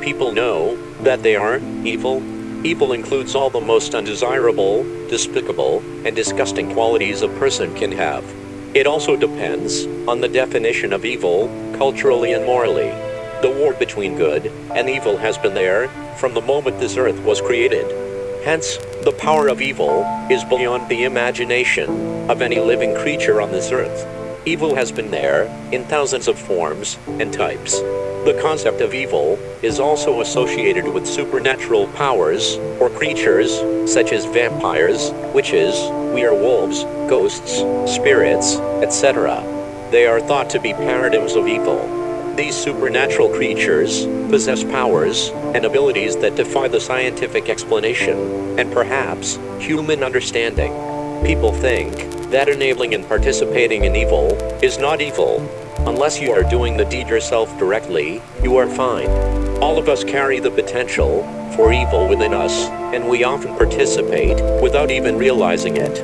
people know that they are evil? Evil includes all the most undesirable, despicable, and disgusting qualities a person can have. It also depends on the definition of evil, culturally and morally. The war between good and evil has been there from the moment this earth was created. Hence, the power of evil is beyond the imagination of any living creature on this earth. Evil has been there in thousands of forms and types. The concept of evil is also associated with supernatural powers or creatures such as vampires, witches, werewolves, ghosts, spirits, etc. They are thought to be paradigms of evil. These supernatural creatures possess powers and abilities that defy the scientific explanation and perhaps human understanding. People think that enabling and participating in evil is not evil. Unless you are doing the deed yourself directly, you are fine. All of us carry the potential for evil within us, and we often participate without even realizing it.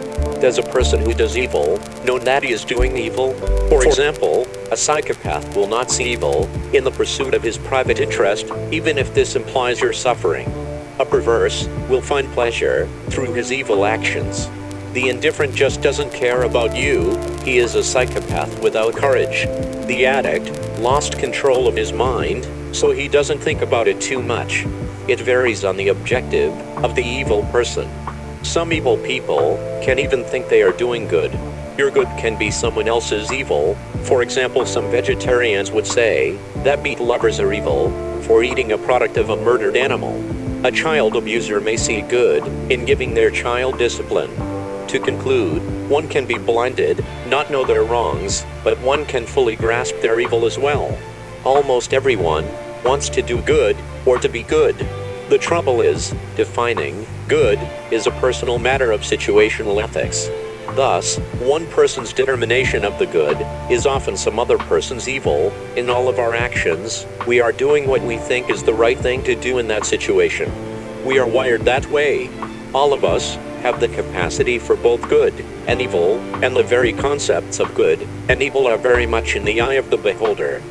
Does a person who does evil know that he is doing evil? For example, a psychopath will not see evil in the pursuit of his private interest, even if this implies your suffering. A perverse will find pleasure through his evil actions. The indifferent just doesn't care about you, he is a psychopath without courage. The addict lost control of his mind, so he doesn't think about it too much. It varies on the objective of the evil person. Some evil people can even think they are doing good. Your good can be someone else's evil. For example, some vegetarians would say that meat lovers are evil for eating a product of a murdered animal. A child abuser may see good in giving their child discipline. To conclude, one can be blinded, not know their wrongs, but one can fully grasp their evil as well. Almost everyone wants to do good or to be good. The trouble is, defining good is a personal matter of situational ethics. Thus, one person's determination of the good is often some other person's evil. In all of our actions, we are doing what we think is the right thing to do in that situation. We are wired that way. All of us have the capacity for both good and evil, and the very concepts of good and evil are very much in the eye of the beholder.